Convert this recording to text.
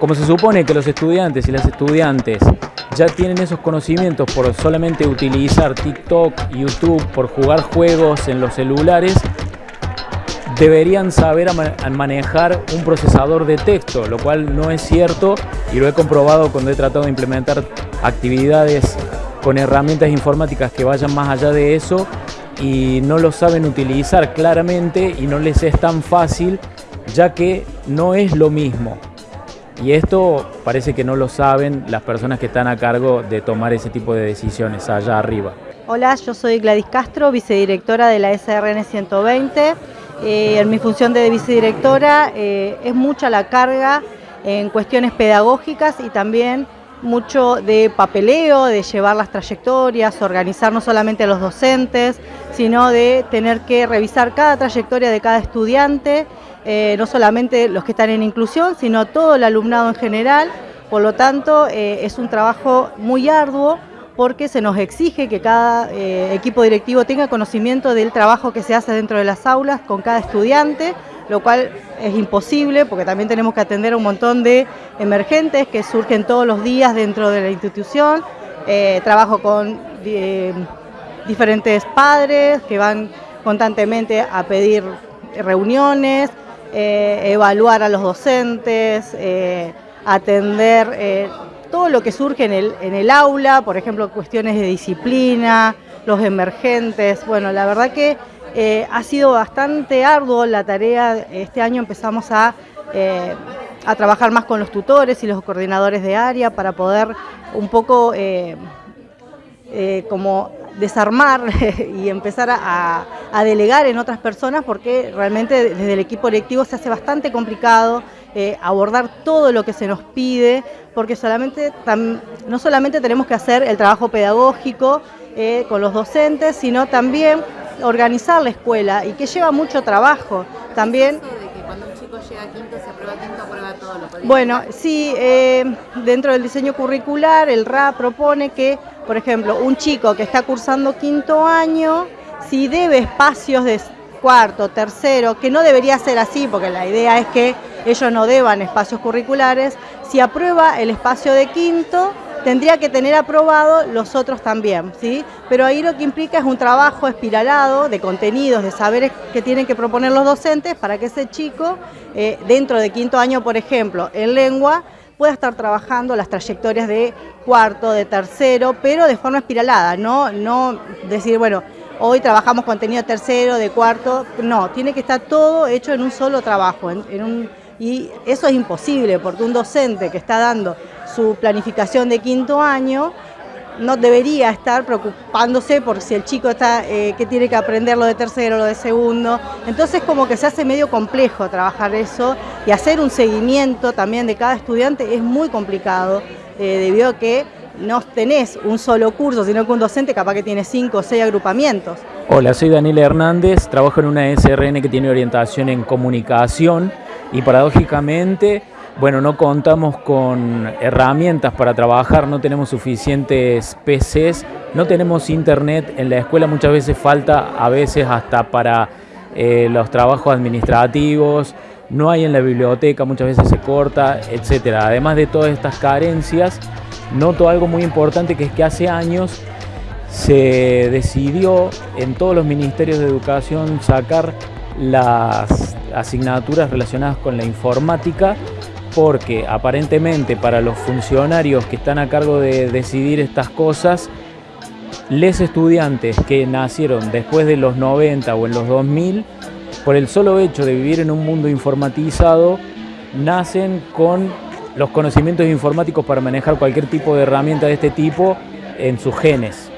Como se supone que los estudiantes y las estudiantes ya tienen esos conocimientos por solamente utilizar TikTok, YouTube, por jugar juegos en los celulares, deberían saber manejar un procesador de texto, lo cual no es cierto y lo he comprobado cuando he tratado de implementar actividades con herramientas informáticas que vayan más allá de eso y no lo saben utilizar claramente y no les es tan fácil ya que no es lo mismo. Y esto parece que no lo saben las personas que están a cargo de tomar ese tipo de decisiones allá arriba. Hola, yo soy Gladys Castro, vicedirectora de la SRN 120. Eh, en mi función de vicedirectora eh, es mucha la carga en cuestiones pedagógicas y también mucho de papeleo, de llevar las trayectorias, organizar no solamente a los docentes, sino de tener que revisar cada trayectoria de cada estudiante eh, no solamente los que están en inclusión, sino todo el alumnado en general. Por lo tanto, eh, es un trabajo muy arduo porque se nos exige que cada eh, equipo directivo tenga conocimiento del trabajo que se hace dentro de las aulas con cada estudiante, lo cual es imposible porque también tenemos que atender a un montón de emergentes que surgen todos los días dentro de la institución. trabajo con diferentes padres que van constantemente a pedir reuniones, eh, evaluar a los docentes, eh, atender eh, todo lo que surge en el, en el aula, por ejemplo, cuestiones de disciplina, los emergentes. Bueno, la verdad que ha sido bastante arduo la tarea. Este año empezamos a, a, trabajar más con los tutores y los coordinadores de área para poder un poco como desarmar y empezar a, delegar en otras personas porque realmente desde el equipo directivo se hace bastante complicado eh, abordar todo lo que se nos pide porque solamente no solamente tenemos que hacer el trabajo pedagógico eh, con los docentes, sino también organizar la escuela y que lleva mucho trabajo. También bueno, sí, eh, dentro del diseño curricular el RA propone que, por ejemplo, un chico que está cursando quinto año, si debe espacios de cuarto, tercero, que no debería ser así, porque la idea es que ellos no deban espacios curriculares, si aprueba el espacio de quinto, tendría que tener aprobado los otros también, ¿sí? Pero ahí lo que implica es un trabajo espiralado de contenidos, de saberes que tienen que proponer los docentes para que ese chico, eh, dentro de quinto año, por ejemplo, en lengua, pueda estar trabajando las trayectorias de cuarto, de tercero, pero de forma espiralada, no, no decir, bueno, hoy trabajamos contenido tercero, de cuarto, no, tiene que estar todo hecho en un solo trabajo, en un, y eso es imposible porque un docente que está dando su planificación de quinto año, no debería estar preocupándose por si el chico está eh, que tiene que aprender lo de tercero, lo de segundo. Entonces como que se hace medio complejo trabajar eso y hacer un seguimiento también de cada estudiante es muy complicado eh, debido a que no tenés un solo curso, sino que un docente capaz que tiene cinco o seis agrupamientos. Hola, soy Daniel Hernández, trabajo en una SRN que tiene orientación en comunicación y paradójicamente bueno, no contamos con herramientas para trabajar, no tenemos suficientes PCs, no tenemos internet, en la escuela muchas veces falta, a veces hasta para eh, los trabajos administrativos, no hay en la biblioteca, muchas veces se corta, etcétera. Además de todas estas carencias, noto algo muy importante que es que hace años se decidió en todos los ministerios de educación sacar las asignaturas relacionadas con la informática porque aparentemente para los funcionarios que están a cargo de decidir estas cosas, les estudiantes que nacieron después de los 90 o en los 2000, por el solo hecho de vivir en un mundo informatizado, nacen con los conocimientos informáticos para manejar cualquier tipo de herramienta de este tipo en sus genes.